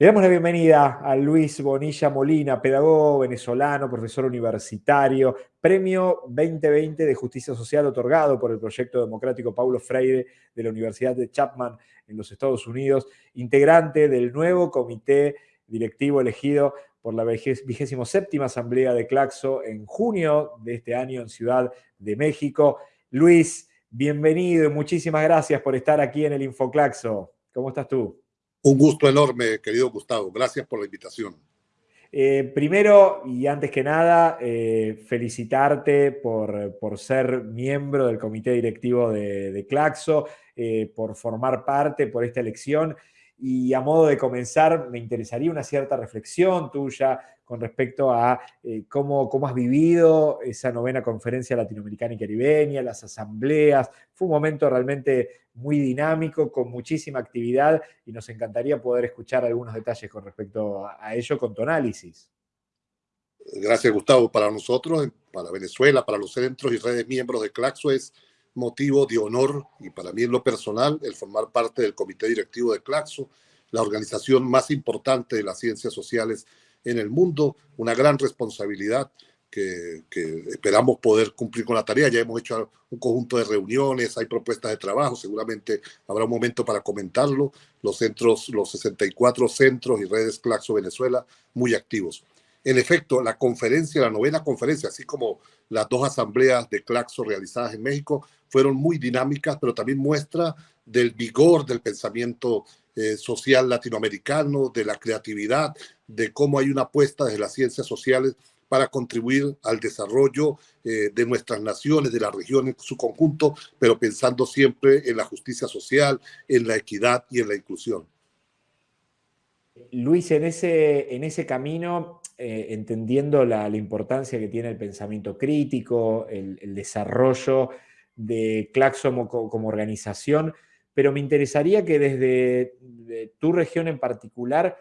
Le damos la bienvenida a Luis Bonilla Molina, pedagogo venezolano, profesor universitario, premio 2020 de Justicia Social otorgado por el Proyecto Democrático Paulo Freire de la Universidad de Chapman en los Estados Unidos, integrante del nuevo comité directivo elegido por la 27 Asamblea de Claxo en junio de este año en Ciudad de México. Luis, bienvenido y muchísimas gracias por estar aquí en el Infoclaxo. ¿Cómo estás tú? Un gusto enorme, querido Gustavo. Gracias por la invitación. Eh, primero y antes que nada, eh, felicitarte por, por, ser miembro del comité directivo de, Claxo, eh, por formar parte por esta elección. Y a modo de comenzar, me interesaría una cierta reflexión tuya con respecto a cómo, cómo, has vivido esa novena conferencia latinoamericana y caribeña, las asambleas. Fue un momento realmente muy dinámico, con muchísima actividad y nos encantaría poder escuchar algunos detalles con respecto a ello con tu análisis. Gracias, Gustavo. Para nosotros, para Venezuela, para los centros y redes miembros de Claxo es motivo de honor y para mí en lo personal el formar parte del comité directivo de Claxo, la organización más importante de las ciencias sociales en el mundo, una gran responsabilidad que, esperamos poder cumplir con la tarea. Ya hemos hecho un conjunto de reuniones, hay propuestas de trabajo, seguramente habrá un momento para comentarlo. Los centros, los 64 centros y redes Claxo Venezuela, muy activos. En efecto, la conferencia, la novena conferencia, así como las dos asambleas de Claxo realizadas en México, fueron muy dinámicas, pero también muestra del vigor del pensamiento eh, social latinoamericano, de la creatividad, de cómo hay una apuesta desde las ciencias sociales para contribuir al desarrollo eh, de nuestras naciones, de la región en su conjunto, pero pensando siempre en la justicia social, en la equidad y en la inclusión. Luis, en ese, en ese camino, eh, entendiendo la, importancia que tiene el pensamiento crítico, el, desarrollo de Claxo como, organización, pero me interesaría que desde tu región en particular,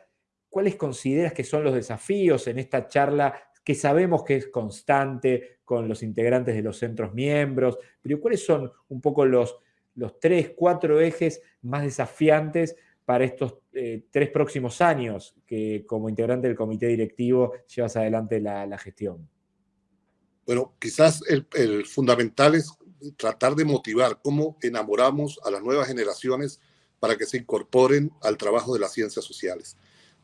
¿cuáles consideras que son los desafíos en esta charla que sabemos que es constante con los integrantes de los centros miembros, pero ¿cuáles son un poco los, los tres, cuatro ejes más desafiantes para estos eh, tres próximos años que como integrante del comité directivo llevas adelante la, gestión? Bueno, quizás el, el, fundamental es tratar de motivar cómo enamoramos a las nuevas generaciones para que se incorporen al trabajo de las ciencias sociales.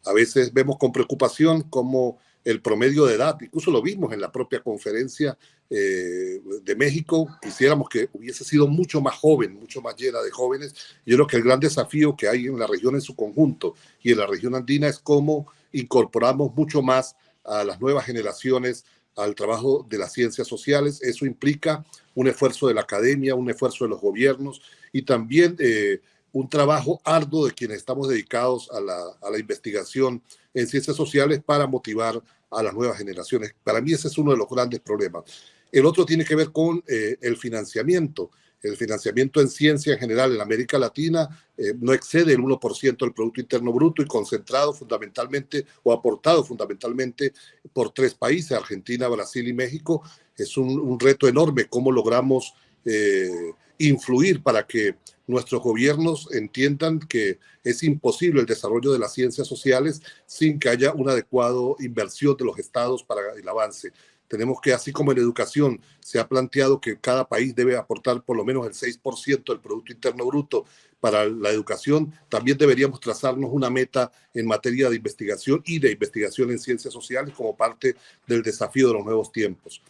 A veces vemos con preocupación cómo el promedio de edad, incluso lo vimos en la propia conferencia eh, de México, quisiéramos que hubiese sido mucho más joven, mucho más llena de jóvenes. Yo creo que el gran desafío que hay en la región en su conjunto y en la región andina es cómo incorporamos mucho más a las nuevas generaciones al trabajo de las ciencias sociales. Eso implica un esfuerzo de la academia, un esfuerzo de los gobiernos y también eh, un trabajo arduo de quienes estamos dedicados a la, a la investigación en ciencias sociales para motivar a las nuevas generaciones. Para mí ese es uno de los grandes problemas. El otro tiene que ver con eh, el financiamiento. El financiamiento en ciencia en general en América Latina eh, no excede el 1% del Producto Interno Bruto y concentrado fundamentalmente o aportado fundamentalmente por tres países, Argentina, Brasil y México. Es un, un reto enorme cómo logramos eh, influir para que nuestros gobiernos entiendan que es imposible el desarrollo de las ciencias sociales sin que haya una adecuada inversión de los estados para el avance. Tenemos que, así como en educación se ha planteado que cada país debe aportar por lo menos el 6% del Producto Interno Bruto para la educación, también deberíamos trazarnos una meta en materia de investigación y de investigación en ciencias sociales como parte del desafío de los nuevos tiempos.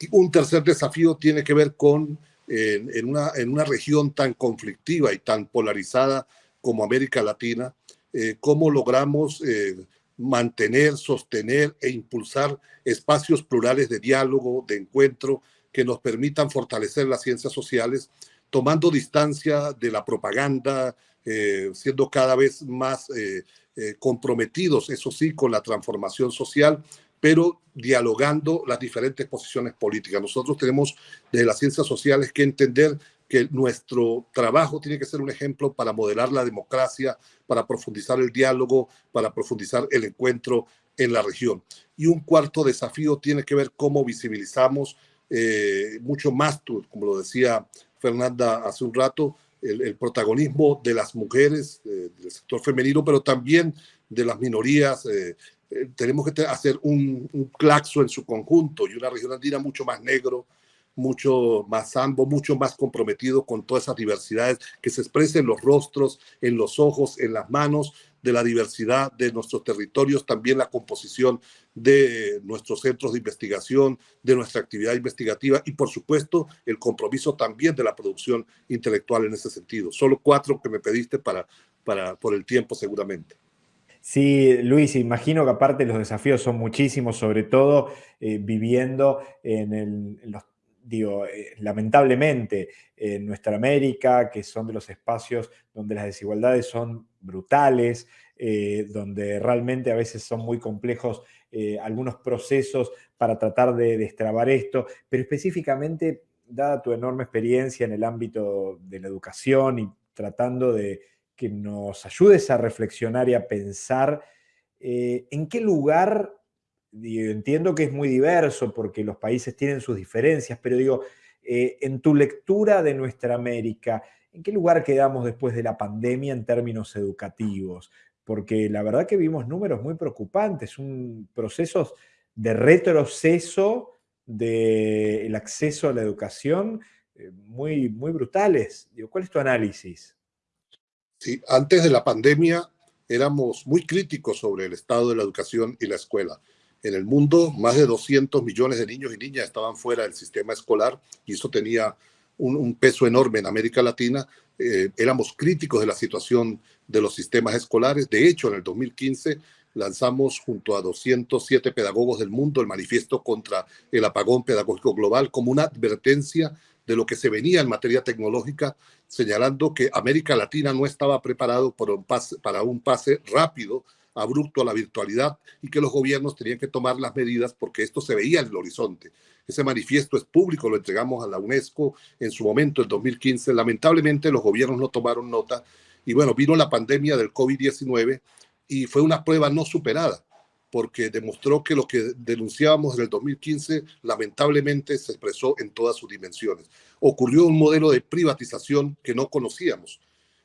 Y un tercer desafío tiene que ver con en, una, en una región tan conflictiva y tan polarizada como América Latina, eh, cómo logramos eh, mantener, sostener e impulsar espacios plurales de diálogo, de encuentro, que nos permitan fortalecer las ciencias sociales, tomando distancia de la propaganda, eh, siendo cada vez más comprometidos, eso sí, con la transformación social, pero dialogando las diferentes posiciones políticas. Nosotros tenemos desde las ciencias sociales que entender que nuestro trabajo tiene que ser un ejemplo para modelar la democracia, para profundizar el diálogo, para profundizar el encuentro en la región. Y un cuarto desafío tiene que ver cómo visibilizamos eh, mucho más, como lo decía Fernanda hace un rato, el, protagonismo de las mujeres, del sector femenino, pero también de las minorías. Eh, eh, tenemos que hacer un, un, claxo en su conjunto y una región andina mucho más negro, mucho más ambo, mucho más comprometido con todas esas diversidades que se expresan en los rostros, en los ojos, en las manos, de la diversidad de nuestros territorios, también la composición de nuestros centros de investigación, de nuestra actividad investigativa y, por supuesto, el compromiso también de la producción intelectual en ese sentido. Solo cuatro que me pediste para, para, por el tiempo, seguramente. Sí, Luis, imagino que aparte los desafíos son muchísimos, sobre todo eh, viviendo en, el, digo, eh, lamentablemente en nuestra América, que son de los espacios donde las desigualdades son brutales, eh, donde realmente a veces son muy complejos algunos procesos para tratar de destrabar esto, pero específicamente, dada tu enorme experiencia en el ámbito de la educación y tratando de que nos ayudes a reflexionar y a pensar en qué lugar entiendo que es muy diverso porque los países tienen sus diferencias, pero digo, eh, en tu lectura de nuestra América, ¿en qué lugar quedamos después de la pandemia en términos educativos? Porque la verdad que vimos números muy preocupantes, un procesos de retroceso del acceso a la educación eh, muy, muy brutales. Digo, ¿Cuál es tu análisis? Antes de la pandemia éramos muy críticos sobre el estado de la educación y la escuela. En el mundo, más de 200 millones de niños y niñas estaban fuera del sistema escolar y eso tenía un, peso enorme en América Latina. Eh, éramos críticos de la situación de los sistemas escolares. De hecho, en el 2015 lanzamos junto a 207 pedagogos del mundo el manifiesto contra el apagón pedagógico global como una advertencia de lo que se venía en materia tecnológica, señalando que América Latina no estaba preparado para un pase, rápido abrupto a la virtualidad y que los gobiernos tenían que tomar las medidas porque esto se veía en el horizonte. Ese manifiesto es público, lo entregamos a la UNESCO en su momento, en 2015. Lamentablemente los gobiernos no tomaron nota y bueno, vino la pandemia del COVID-19 y fue una prueba no superada porque demostró que lo que denunciábamos en el 2015 lamentablemente se expresó en todas sus dimensiones. Ocurrió un modelo de privatización que no conocíamos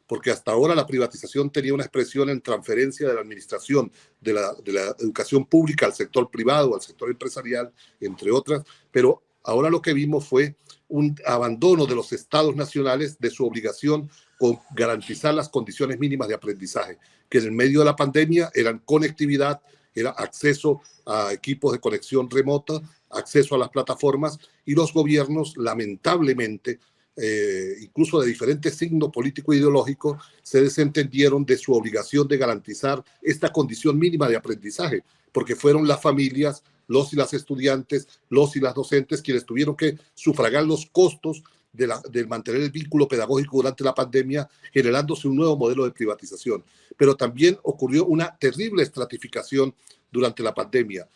porque hasta ahora la privatización tenía una expresión en transferencia de la administración de la, educación pública al sector privado, al sector empresarial, entre otras, pero ahora lo que vimos fue un abandono de los estados nacionales de su obligación con garantizar las condiciones mínimas de aprendizaje, que en el medio de la pandemia eran conectividad, era acceso a equipos de conexión remota, acceso a las plataformas y los gobiernos lamentablemente eh, incluso de diferentes signos político e ideológico, se desentendieron de su obligación de garantizar esta condición mínima de aprendizaje, porque fueron las familias, los y las estudiantes, los y las docentes quienes tuvieron que sufragar los costos de, la, mantener el vínculo pedagógico durante la pandemia, generándose un nuevo modelo de privatización. Pero también ocurrió una terrible estratificación durante la pandemia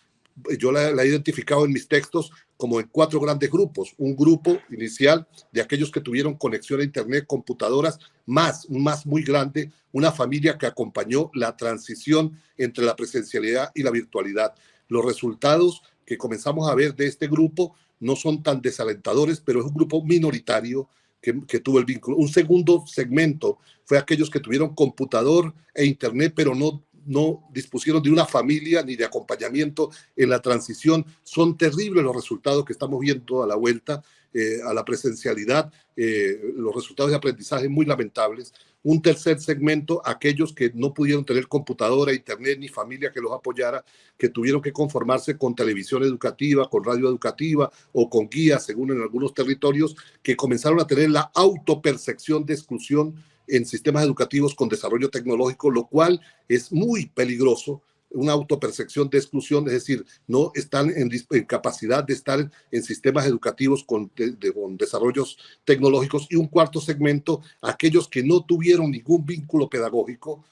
yo la, he identificado en mis textos como en cuatro grandes grupos. Un grupo inicial de aquellos que tuvieron conexión a Internet, computadoras, más, más muy grande, una familia que acompañó la transición entre la presencialidad y la virtualidad. Los resultados que comenzamos a ver de este grupo no son tan desalentadores, pero es un grupo minoritario que, tuvo el vínculo. Un segundo segmento fue aquellos que tuvieron computador e internet, pero no no dispusieron de una familia ni de acompañamiento en la transición. Son terribles los resultados que estamos viendo a la vuelta eh, a la presencialidad, eh, los resultados de aprendizaje muy lamentables. Un tercer segmento, aquellos que no pudieron tener computadora, internet ni familia que los apoyara, que tuvieron que conformarse con televisión educativa, con radio educativa o con guías, según en algunos territorios, que comenzaron a tener la autopercepción de exclusión en sistemas educativos con desarrollo tecnológico, lo cual es muy peligroso, una autopercepción de exclusión, es decir, no están en, capacidad de estar en sistemas educativos con, con desarrollos tecnológicos. Y un cuarto segmento, aquellos que no tuvieron ningún vínculo pedagógico,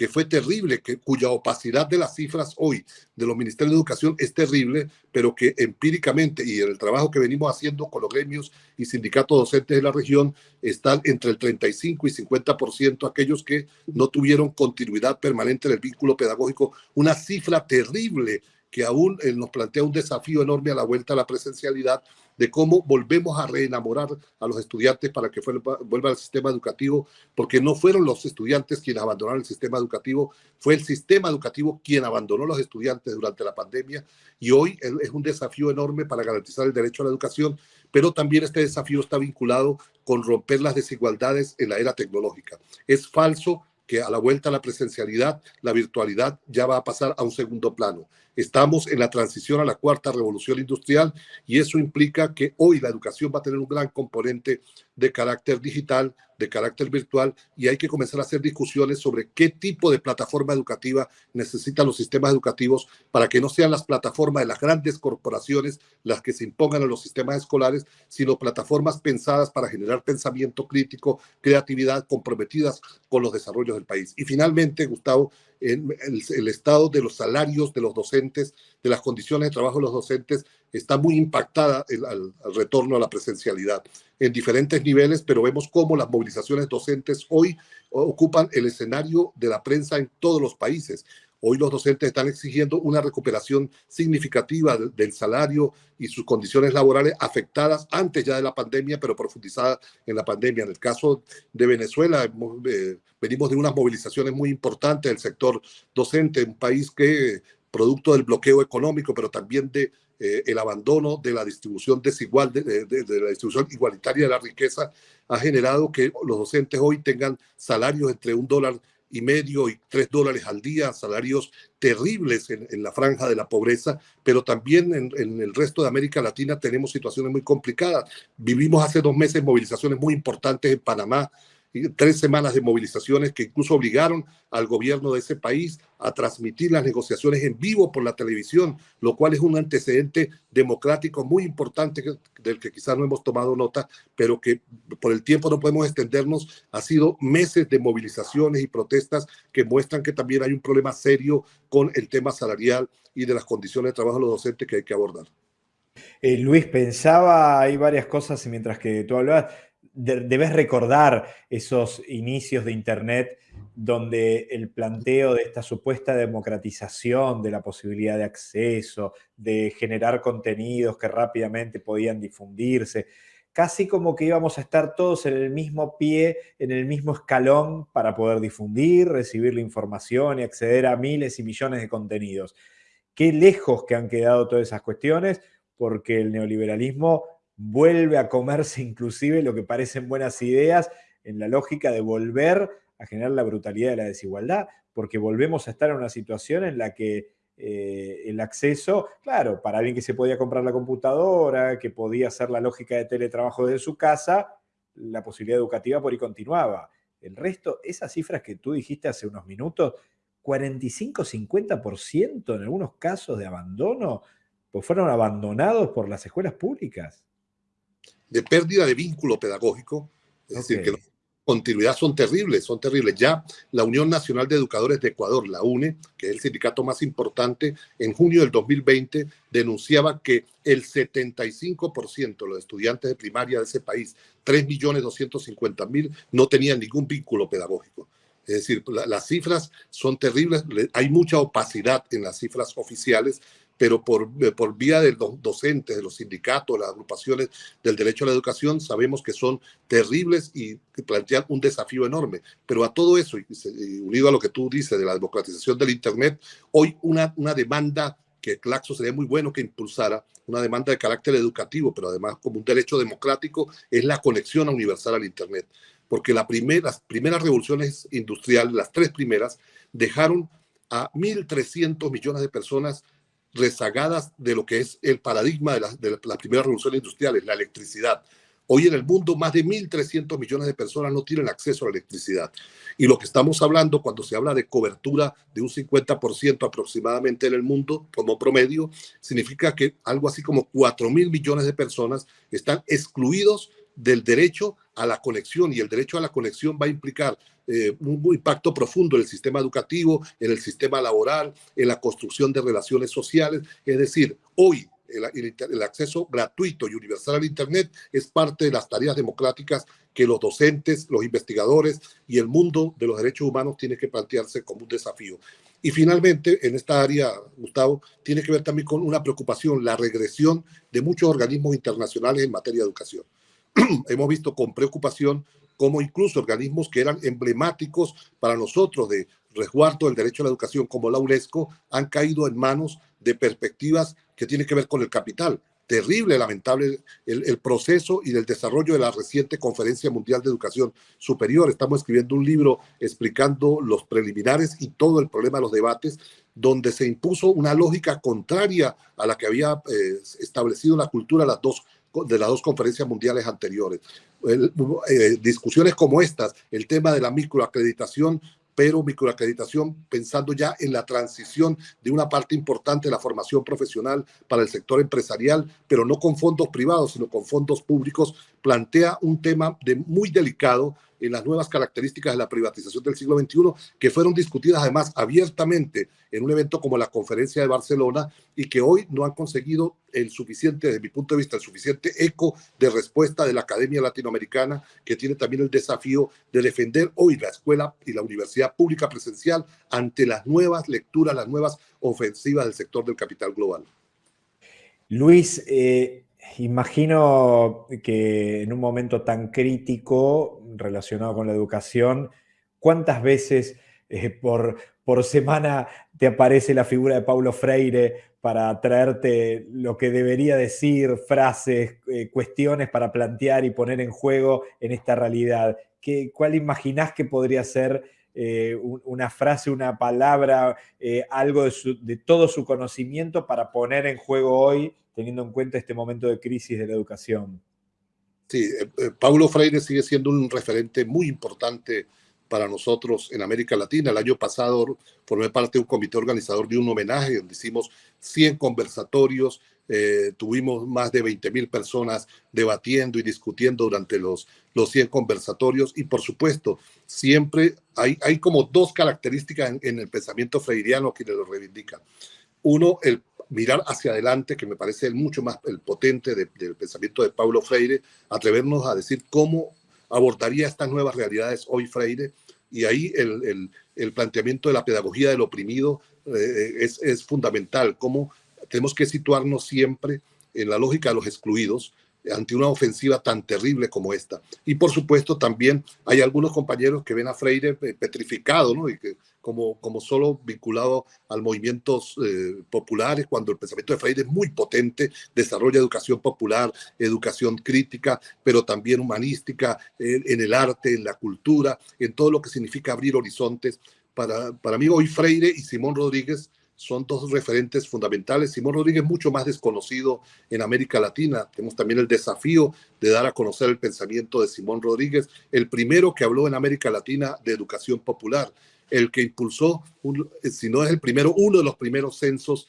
que fue terrible, que, cuya opacidad de las cifras hoy de los ministerios de educación es terrible, pero que empíricamente y en el trabajo que venimos haciendo con los gremios y sindicatos docentes de la región están entre el 35 y 50% aquellos que no tuvieron continuidad permanente en el vínculo pedagógico, una cifra terrible que aún eh, nos plantea un desafío enorme a la vuelta a la presencialidad de cómo volvemos a reenamorar a los estudiantes para que vuelvan al sistema educativo, porque no fueron los estudiantes quienes abandonaron el sistema educativo, fue el sistema educativo quien abandonó a los estudiantes durante la pandemia y hoy es un desafío enorme para garantizar el derecho a la educación, pero también este desafío está vinculado con romper las desigualdades en la era tecnológica. Es falso que a la vuelta a la presencialidad, la virtualidad ya va a pasar a un segundo plano. Estamos en la transición a la cuarta revolución industrial y eso implica que hoy la educación va a tener un gran componente de carácter digital, de carácter virtual y hay que comenzar a hacer discusiones sobre qué tipo de plataforma educativa necesitan los sistemas educativos para que no sean las plataformas de las grandes corporaciones las que se impongan a los sistemas escolares, sino plataformas pensadas para generar pensamiento crítico, creatividad, comprometidas con los desarrollos del país. Y finalmente, Gustavo, el, el, estado de los salarios de los docentes, de las condiciones de trabajo de los docentes, está muy impactada al, retorno a la presencialidad en diferentes niveles, pero vemos cómo las movilizaciones docentes hoy ocupan el escenario de la prensa en todos los países. Hoy los docentes están exigiendo una recuperación significativa del salario y sus condiciones laborales afectadas antes ya de la pandemia, pero profundizadas en la pandemia. En el caso de Venezuela, eh, venimos de unas movilizaciones muy importantes del sector docente, un país que, producto del bloqueo económico, pero también de eh, el abandono de la distribución desigual, de, de, la distribución igualitaria de la riqueza, ha generado que los docentes hoy tengan salarios entre un dólar y medio y tres dólares al día, salarios terribles en, la franja de la pobreza, pero también en, en, el resto de América Latina tenemos situaciones muy complicadas. Vivimos hace dos meses movilizaciones muy importantes en Panamá, tres semanas de movilizaciones que incluso obligaron al gobierno de ese país a transmitir las negociaciones en vivo por la televisión, lo cual es un antecedente democrático muy importante del que quizás no hemos tomado nota, pero que por el tiempo no podemos extendernos. Ha sido meses de movilizaciones y protestas que muestran que también hay un problema serio con el tema salarial y de las condiciones de trabajo de los docentes que hay que abordar. Eh, Luis, pensaba, hay varias cosas mientras que tú hablabas, debes recordar esos inicios de Internet donde el planteo de esta supuesta democratización de la posibilidad de acceso, de generar contenidos que rápidamente podían difundirse, casi como que íbamos a estar todos en el mismo pie, en el mismo escalón para poder difundir, recibir la información y acceder a miles y millones de contenidos. Qué lejos que han quedado todas esas cuestiones, porque el neoliberalismo vuelve a comerse inclusive lo que parecen buenas ideas en la lógica de volver a generar la brutalidad de la desigualdad, porque volvemos a estar en una situación en la que eh, el acceso, claro, para alguien que se podía comprar la computadora, que podía hacer la lógica de teletrabajo desde su casa, la posibilidad educativa por ahí continuaba. El resto, esas cifras que tú dijiste hace unos minutos, 45-50% en algunos casos de abandono, pues fueron abandonados por las escuelas públicas de pérdida de vínculo pedagógico, es decir, que la continuidad son terribles, son terribles. Ya la Unión Nacional de Educadores de Ecuador, la UNE, que es el sindicato más importante, en junio del 2020 denunciaba que el 75% de los estudiantes de primaria de ese país, 3.250.000, no tenían ningún vínculo pedagógico. Es decir, las cifras son terribles, hay mucha opacidad en las cifras oficiales pero por, eh, por vía de los docentes, de los sindicatos, las agrupaciones del derecho a la educación, sabemos que son terribles y plantean un desafío enorme. Pero a todo eso, y unido a lo que tú dices de la democratización del Internet, hoy una, una demanda que Claxo sería muy bueno que impulsara, una demanda de carácter educativo, pero además como un derecho democrático, es la conexión universal al Internet. Porque la las primeras revoluciones industriales, las tres primeras, dejaron a 1.300 millones de personas rezagadas de lo que es el paradigma de la, de la primera revolución industrial, la electricidad. Hoy en el mundo más de 1.300 millones de personas no tienen acceso a la electricidad. Y lo que estamos hablando cuando se habla de cobertura de un 50% aproximadamente en el mundo como promedio, significa que algo así como 4 mil millones de personas están excluidos del derecho a la conexión y el derecho a la conexión va a implicar eh, un impacto profundo en el sistema educativo, en el sistema laboral, en la construcción de relaciones sociales. Es decir, hoy el, acceso gratuito y universal al Internet es parte de las tareas democráticas que los docentes, los investigadores y el mundo de los derechos humanos tiene que plantearse como un desafío. Y finalmente, en esta área, Gustavo, tiene que ver también con una preocupación, la regresión de muchos organismos internacionales en materia de educación. Hemos visto con preocupación cómo incluso organismos que eran emblemáticos para nosotros de resguardo del derecho a la educación, como la UNESCO, han caído en manos de perspectivas que tienen que ver con el capital terrible, lamentable el, proceso y el desarrollo de la reciente Conferencia Mundial de Educación Superior. Estamos escribiendo un libro explicando los preliminares y todo el problema de los debates, donde se impuso una lógica contraria a la que había eh, establecido la cultura las dos de las dos conferencias mundiales anteriores. Eh, discusiones como estas, el tema de la microacreditación pero microacreditación pensando ya en la transición de una parte importante de la formación profesional para el sector empresarial, pero no con fondos privados, sino con fondos públicos, plantea un tema de muy delicado en las nuevas características de la privatización del siglo XXI, que fueron discutidas además abiertamente en un evento como la Conferencia de Barcelona y que hoy no han conseguido el suficiente, desde mi punto de vista, el suficiente eco de respuesta de la Academia Latinoamericana, que tiene también el desafío de defender hoy la escuela y la universidad pública presencial ante las nuevas lecturas, las nuevas ofensivas del sector del capital global. Luis, eh, imagino que en un momento tan crítico relacionado con la educación, ¿cuántas veces eh, por, por semana te aparece la figura de Paulo Freire para traerte lo que debería decir, frases, eh, cuestiones para plantear y poner en juego en esta realidad? ¿Qué, ¿Cuál imaginás que podría ser eh, una frase, una palabra, algo de, de todo su conocimiento para poner en juego hoy teniendo en cuenta este momento de crisis de la educación. Sí, eh, eh, Paulo Freire sigue siendo un referente muy importante para nosotros en América Latina. El año pasado formé parte de un comité organizador de un homenaje donde hicimos 100 conversatorios, eh, tuvimos más de 20 mil personas debatiendo y discutiendo durante los, los 100 conversatorios y por supuesto siempre hay, hay como dos características en, el pensamiento freiriano que lo reivindican. Uno, el mirar hacia adelante, que me parece mucho más el potente del pensamiento de Paulo Freire, atrevernos a decir cómo abordaría estas nuevas realidades hoy Freire, y ahí el, el, planteamiento de la pedagogía del oprimido eh, es, es fundamental, cómo tenemos que situarnos siempre en la lógica de los excluidos, ante una ofensiva tan terrible como esta. Y por supuesto también hay algunos compañeros que ven a Freire petrificado, ¿no? Y que como, como solo vinculado al movimientos eh, populares, cuando el pensamiento de Freire es muy potente, desarrolla educación popular, educación crítica, pero también humanística, en el arte, en la cultura, en todo lo que significa abrir horizontes. Para, para mí hoy Freire y Simón Rodríguez son dos referentes fundamentales. Simón Rodríguez mucho más desconocido en América Latina. Tenemos también el desafío de dar a conocer el pensamiento de Simón Rodríguez, el primero que habló en América Latina de educación popular, el que impulsó, si no es el primero, uno de los primeros censos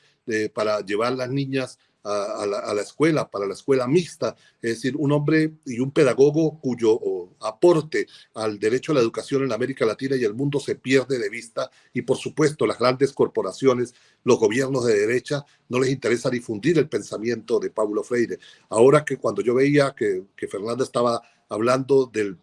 para llevar las niñas a, la, escuela, para la escuela mixta, es decir, un hombre y un pedagogo cuyo aporte al derecho a la educación en América Latina y el mundo se pierde de vista y por supuesto las grandes corporaciones, los gobiernos de derecha, no les interesa difundir el pensamiento de Paulo Freire. Ahora que cuando yo veía que, que Fernanda estaba hablando de,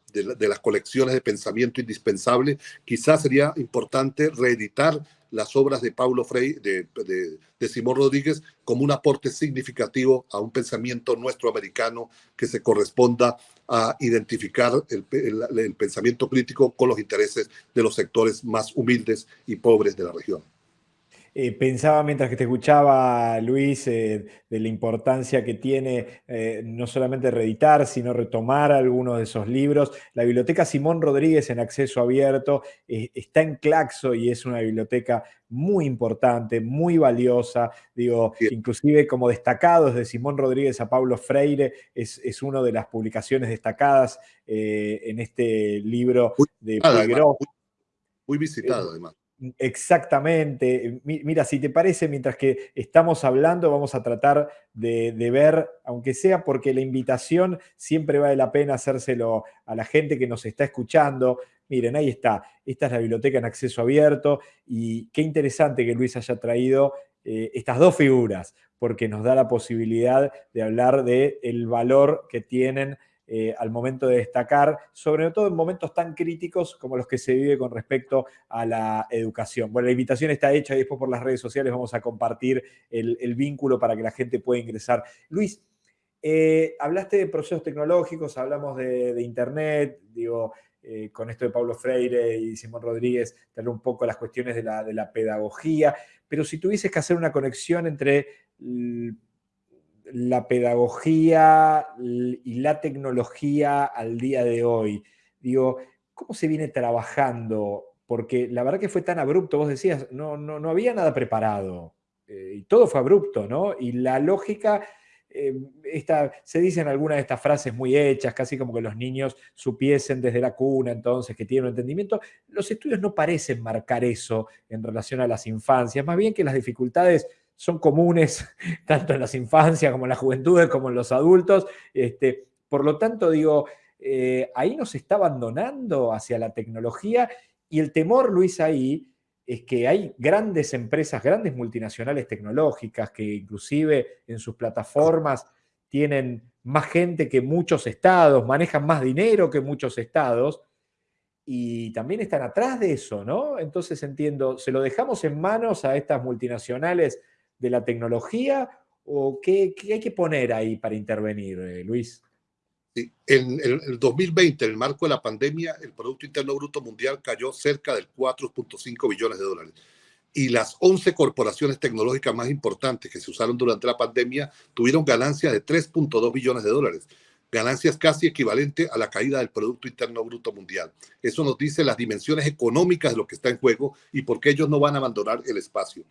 las colecciones de pensamiento indispensable, quizás sería importante reeditar las obras de Paulo Freire, de, de, Simón Rodríguez, como un aporte significativo a un pensamiento nuestro americano que se corresponda a identificar el, el pensamiento crítico con los intereses de los sectores más humildes y pobres de la región. Eh, pensaba mientras que te escuchaba, Luis, eh, de la importancia que tiene eh, no solamente reeditar, sino retomar algunos de esos libros. La biblioteca Simón Rodríguez en acceso abierto está en Claxo y es una biblioteca muy importante, muy valiosa. Digo, inclusive como destacados de Simón Rodríguez a Pablo Freire, es, es una de las publicaciones destacadas en este libro de muy, muy visitado además. Exactamente. Mira, si te parece, mientras que estamos hablando, vamos a tratar de, ver, aunque sea porque la invitación siempre vale la pena hacérselo a la gente que nos está escuchando. Miren, ahí está. Esta es la biblioteca en acceso abierto y qué interesante que Luis haya traído eh, estas dos figuras, porque nos da la posibilidad de hablar del el valor que tienen eh, al momento de destacar, sobre todo en momentos tan críticos como los que se vive con respecto a la educación. Bueno, la invitación está hecha y después por las redes sociales vamos a compartir el, vínculo para que la gente pueda ingresar. Luis, eh, hablaste de procesos tecnológicos, hablamos de, Internet, digo, eh, con esto de Pablo Freire y Simón Rodríguez, tener un poco las cuestiones de la, de la pedagogía, pero si tuvieses que hacer una conexión entre la pedagogía y la tecnología al día de hoy? Digo, ¿cómo se viene trabajando? Porque la verdad que fue tan abrupto, vos decías, no, no, no había nada preparado, eh, y todo fue abrupto, ¿no? Y la lógica, eh, se dicen algunas de estas frases muy hechas, casi como que los niños supiesen desde la cuna entonces que tienen un entendimiento. Los estudios no parecen marcar eso en relación a las infancias, más bien que las dificultades son comunes tanto en las infancias como en las juventudes, como en los adultos. Este, por lo tanto, digo, eh, ahí nos está abandonando hacia la tecnología y el temor, Luis, ahí es que hay grandes empresas, grandes multinacionales tecnológicas que inclusive en sus plataformas tienen más gente que muchos estados, manejan más dinero que muchos estados, y también están atrás de eso, ¿no? Entonces entiendo, ¿se lo dejamos en manos a estas multinacionales de la tecnología o qué, hay que poner ahí para intervenir, eh, Luis? Sí. En, el 2020, en el marco de la pandemia, el Producto Interno Bruto Mundial cayó cerca del 4.5 billones de dólares. Y las 11 corporaciones tecnológicas más importantes que se usaron durante la pandemia tuvieron ganancias de 3.2 billones de dólares ganancias casi equivalentes a la caída del Producto Interno Bruto Mundial. Eso nos dice las dimensiones económicas de lo que está en juego y por qué ellos no van a abandonar el espacio.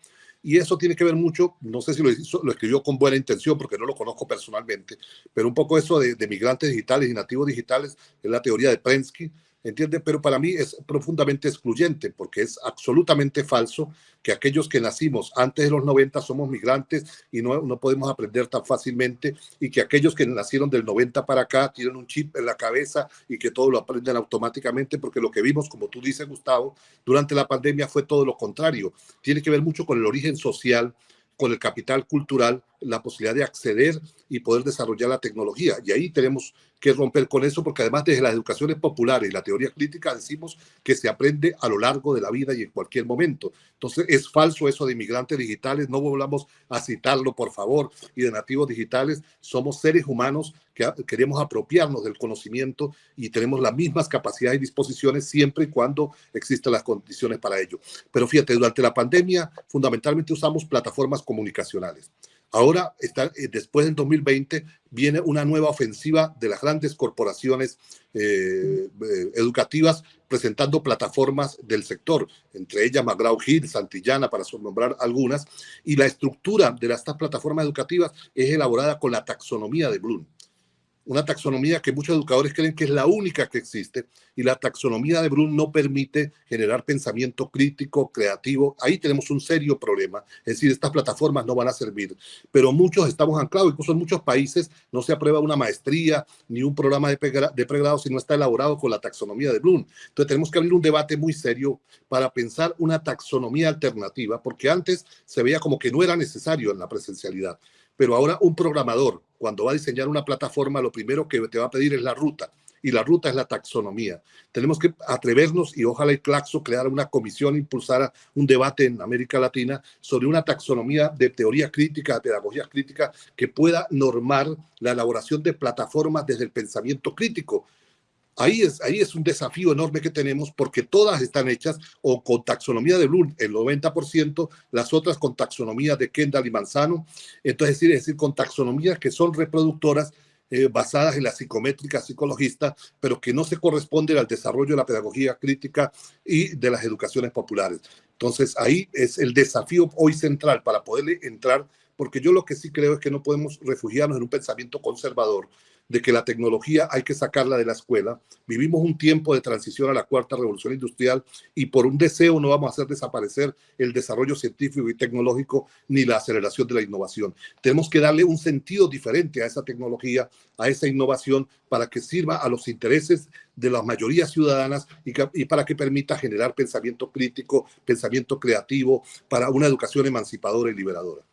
Y eso tiene que ver mucho, no sé si lo, lo escribió con buena intención porque no lo conozco personalmente, pero un poco eso de, de migrantes digitales y nativos digitales es la teoría de Prensky, ¿entiende? Pero para mí es profundamente excluyente porque es absolutamente falso que aquellos que nacimos antes de los 90 somos migrantes y no, no podemos aprender tan fácilmente y que aquellos que nacieron del 90 para acá tienen un chip en la cabeza y que todo lo aprenden automáticamente porque lo que vimos, como tú dices, Gustavo, durante la pandemia fue todo lo contrario. Tiene que ver mucho con el origen social, con el capital cultural, la posibilidad de acceder y poder desarrollar la tecnología. Y ahí tenemos que romper con eso, porque además desde las educaciones populares y la teoría crítica decimos que se aprende a lo largo de la vida y en cualquier momento. Entonces es falso eso de inmigrantes digitales, no volvamos a citarlo, por favor, y de nativos digitales. Somos seres humanos que queremos apropiarnos del conocimiento y tenemos las mismas capacidades y disposiciones siempre y cuando existan las condiciones para ello. Pero fíjate, durante la pandemia fundamentalmente usamos plataformas comunicacionales. Ahora, está, eh, después del 2020, viene una nueva ofensiva de las grandes corporaciones eh, eh, educativas presentando plataformas del sector, entre ellas McGraw Hill, Santillana, para nombrar algunas, y la estructura de estas plataformas educativas es elaborada con la taxonomía de Bloom una taxonomía que muchos educadores creen que es la única que existe y la taxonomía de Brun no permite generar pensamiento crítico, creativo. Ahí tenemos un serio problema. Es decir, estas plataformas no van a servir, pero muchos estamos anclados, incluso en muchos países no se aprueba una maestría ni un programa de, pregrado si no está elaborado con la taxonomía de Bloom. Entonces tenemos que abrir un debate muy serio para pensar una taxonomía alternativa, porque antes se veía como que no era necesario en la presencialidad. Pero ahora un programador, cuando va a diseñar una plataforma, lo primero que te va a pedir es la ruta. Y la ruta es la taxonomía. Tenemos que atrevernos y ojalá el Claxo creara una comisión, impulsara un debate en América Latina sobre una taxonomía de teoría crítica, de pedagogía crítica, que pueda normar la elaboración de plataformas desde el pensamiento crítico Ahí es, ahí es un desafío enorme que tenemos porque todas están hechas o con taxonomía de Bloom, el 90%, las otras con taxonomía de Kendall y Manzano. Entonces, es decir, decir con taxonomías que son reproductoras eh, basadas en la psicométrica psicologista, pero que no se corresponden al desarrollo de la pedagogía crítica y de las educaciones populares. Entonces, ahí es el desafío hoy central para poderle entrar, porque yo lo que sí creo es que no podemos refugiarnos en un pensamiento conservador, de que la tecnología hay que sacarla de la escuela. Vivimos un tiempo de transición a la cuarta revolución industrial y por un deseo no vamos a hacer desaparecer el desarrollo científico y tecnológico ni la aceleración de la innovación. Tenemos que darle un sentido diferente a esa tecnología, a esa innovación, para que sirva a los intereses de las mayorías ciudadanas y, para que permita generar pensamiento crítico, pensamiento creativo, para una educación emancipadora y liberadora.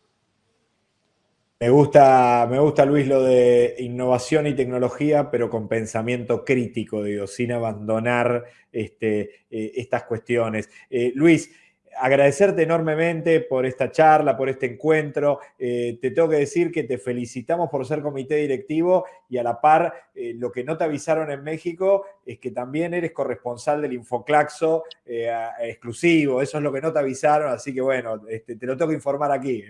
Me gusta, me gusta, Luis, lo de innovación y tecnología, pero con pensamiento crítico, digo, sin abandonar este, eh, estas cuestiones. Eh, Luis, agradecerte enormemente por esta charla, por este encuentro. Eh, te tengo que decir que te felicitamos por ser comité directivo y a la par, lo que no te avisaron en México es que también eres corresponsal del Infoclaxo exclusivo. Eso es lo que no te avisaron, así que bueno, este, te lo tengo que informar aquí.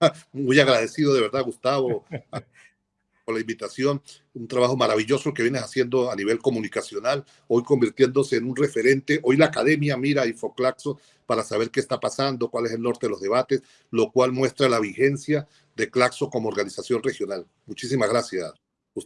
Muy agradecido de verdad, Gustavo, por la invitación. Un trabajo maravilloso que vienes haciendo a nivel comunicacional, hoy convirtiéndose en un referente. Hoy la academia mira a Infoclaxo para saber qué está pasando, cuál es el norte de los debates, lo cual muestra la vigencia de Claxo como organización regional. Muchísimas gracias.